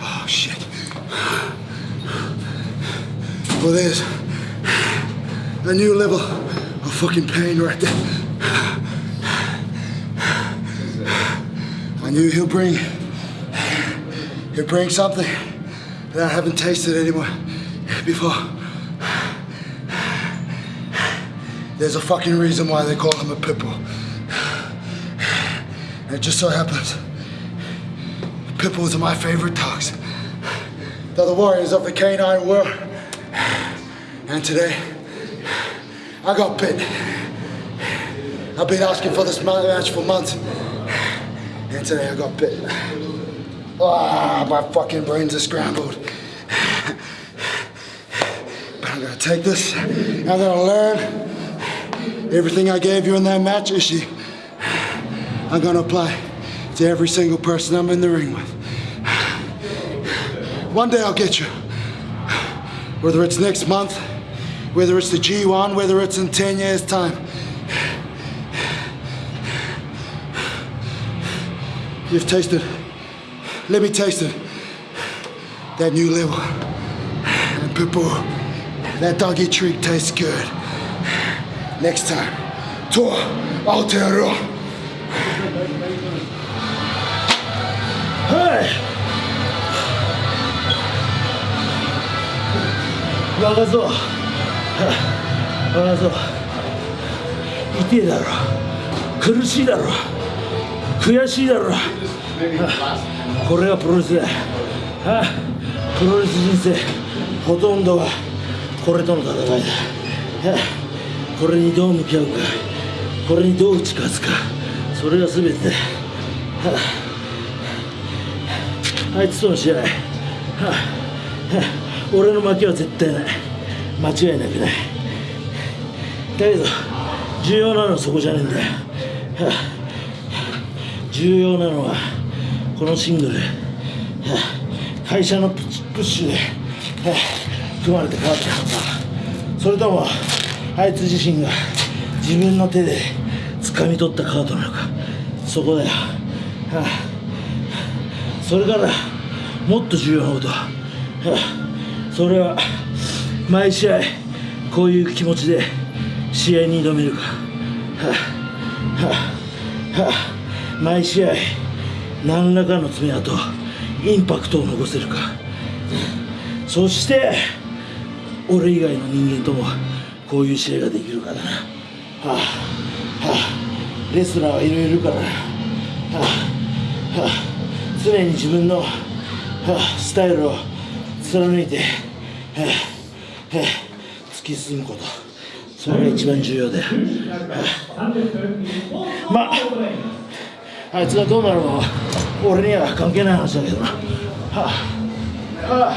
Oh shit. Well, there's a new level of fucking pain right there. I knew he'll bring he'll bring something that I haven't tasted anymore before. There's a fucking reason why they call him a pitbull. It just so happens pit bulls are my favorite dogs. They're the warriors of the canine world. And today, I got bit. I've been asking for this match for months. And today I got bit. Ah, my fucking brains are scrambled. But I'm gonna take this, I'm gonna learn everything I gave you in that match, Ishi. I'm gonna apply to every single person I'm in the ring with. One day I'll get you. Whether it's next month, whether it's the G1, whether it's in 10 years' time. You've tasted, let me taste it. That new level. And people, that doggy treat tastes good. Next time, to Aotearoa. 若造若造痛えだろ。苦しいだろ。悔しいだろ。これがプロレスだプロレス人生。ほとんどはこれとの戦いだ。これにどう向き合うか。これにどう打ち勝つか。それが全てだ。あいつとの試合。俺の負けは絶対ない。間違いなくない。だけど重要なのはそこじゃねえんだよ。重要なのはこのシングル。会社のプッシュで組まれて変わったのかそれともあいつ自身が自分の手で掴み取ったカードなのか。そこだよ。あそれからもっと重要なこと。それは毎試合こういう気持ちで試合に挑めるか。毎試合何らかの爪痕インパクトを残せるか。そして俺以外の人間ともこういう試合ができるかだな、はあはあ、レスラーはいろいろいるからな、はあはあ、常に自分の、スタイルを貫いて、突き進むこと。それが一番重要で、まああいつがどうなるのは俺には関係ない話だけどな、はあ。は